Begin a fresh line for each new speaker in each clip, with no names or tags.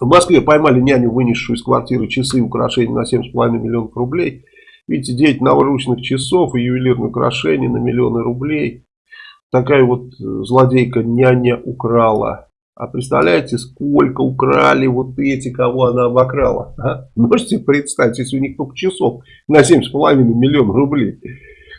В Москве поймали няню, вынесшую из квартиры часы и украшения на 7,5 миллионов рублей. Видите, 9 наручных часов и ювелирные украшения на миллионы рублей. Такая вот э, злодейка няня украла. А представляете, сколько украли вот эти, кого она обокрала? А? Можете представить, если у них только часов на 7,5 миллионов рублей.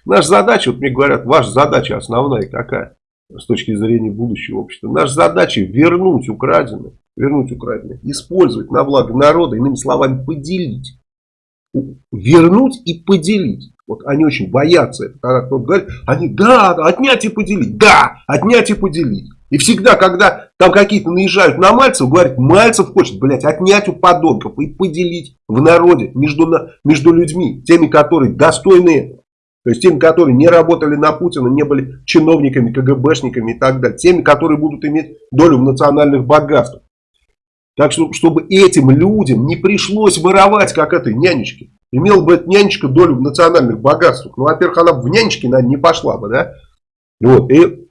Наша задача, вот мне говорят, ваша задача основная какая? С точки зрения будущего общества. Наша задача вернуть украденное вернуть украденное, использовать на благо народа, иными словами, поделить. Вернуть и поделить. Вот они очень боятся это. Когда кто-то говорит, они, да, отнять и поделить. Да, отнять и поделить. И всегда, когда там какие-то наезжают на Мальцев, говорят, Мальцев хочет, блядь, отнять у подонков и поделить в народе между, между людьми, теми, которые достойны этого. То есть теми, которые не работали на Путина, не были чиновниками, КГБшниками и так далее. Теми, которые будут иметь долю в национальных богатствах. Так что, чтобы этим людям не пришлось воровать, как этой нянечке. Имел бы эта нянечка долю в национальных богатствах. Ну, во-первых, она в нянечке, наверное, не пошла бы, да? Вот. И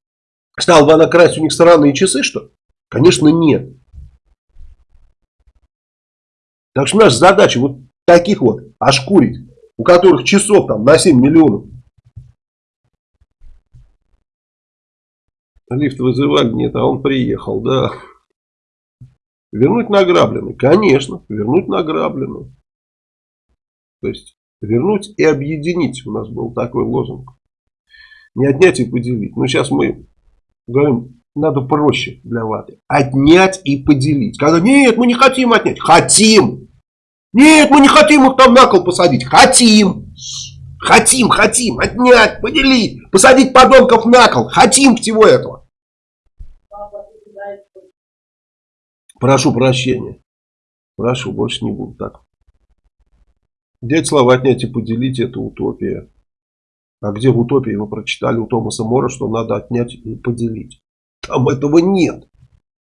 стала бы она красть у них странные часы, что? Конечно, нет. Так что наша задача вот таких вот ошкурить, у которых часов там на 7 миллионов. Лифт вызывали, нет, а он приехал, да. Вернуть награбленное? Конечно, вернуть награбленное. То есть, вернуть и объединить. У нас был такой лозунг. Не отнять и поделить. Но сейчас мы говорим, надо проще для ваты. Отнять и поделить. Когда, нет, мы не хотим отнять. Хотим. Нет, мы не хотим их там на кол посадить. Хотим. Хотим, хотим. Отнять, поделить. Посадить подонков на кол. Хотим всего этого. Прошу прощения. Прошу, больше не буду так. Дядь слова отнять и поделить это утопия. А где в утопии вы прочитали у Томаса Мора, что надо отнять и поделить? Там этого нет.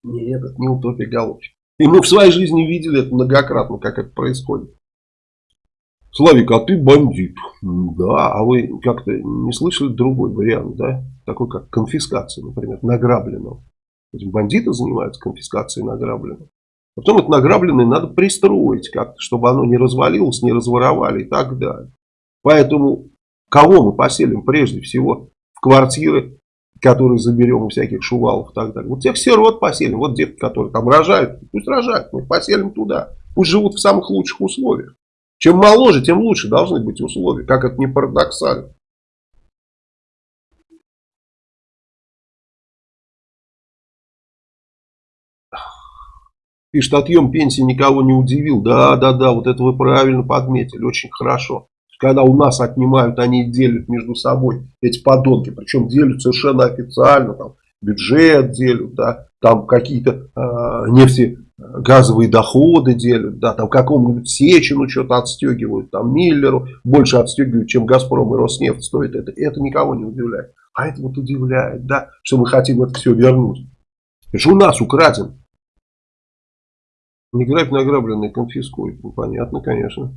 Нет, это не утопия, голубчик. И мы в своей жизни видели это многократно, как это происходит. Славик, а ты бандит. Да, а вы как-то не слышали другой вариант, да? Такой как конфискация, например, награбленного. Бандиты занимаются конфискацией награбленного. Потом это награбленное надо пристроить как-то, чтобы оно не развалилось, не разворовали и так далее. Поэтому кого мы поселим прежде всего в квартиры, которые заберем всяких шувалов и так далее. Вот тех сирот поселим, вот детки, которые там рожают, пусть рожают, мы поселим туда. Пусть живут в самых лучших условиях. Чем моложе, тем лучше должны быть условия, как это не парадоксально. Пишет, отъем пенсии никого не удивил. Да, да, да, вот это вы правильно подметили, очень хорошо. Когда у нас отнимают, они делят между собой эти подонки. Причем делят совершенно официально. Там бюджет делят, да, там какие-то э, нефтегазовые доходы делят, да, там какому-нибудь Сечину что-то отстегивают, там Миллеру больше отстегивают, чем Газпром и Роснефть стоит. Это, это никого не удивляет. А это вот удивляет, да, что мы хотим это все вернуть. Это же у нас украден не грабь награбленное, конфискуй. Ну, понятно, конечно.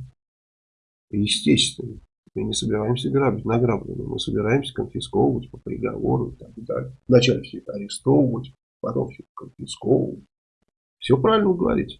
Естественно. Мы не собираемся грабить награбленное. Мы собираемся конфисковывать по приговору и так далее. Вначале все это арестовывать, потом все конфисковывать. Все правильно говорите.